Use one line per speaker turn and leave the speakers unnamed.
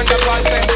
underpants